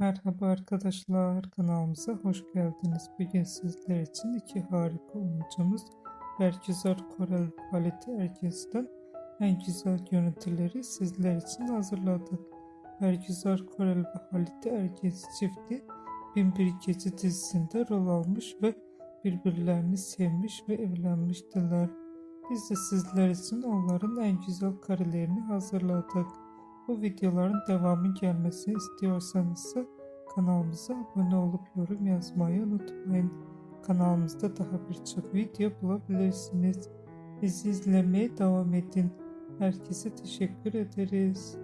Merhaba arkadaşlar, kanalımıza hoş geldiniz. Bugün sizler için iki harika oyuncumuz Bergüzar Korel Halit Ergiz'den en güzel görüntüleri sizler için hazırladık. Bergüzar Korel ve Halit Ergiz çifti Binbir Gece dizisinde rol almış ve birbirlerini sevmiş ve evlenmiştiler. Biz de sizler için onların en güzel karelerini hazırladık. Bu videoların devamı gelmesini istiyorsanız kanalımıza abone olup yorum yazmayı unutmayın. Kanalımızda daha birçok video bulabilirsiniz. Bizi izlemeye devam edin. Herkese teşekkür ederiz.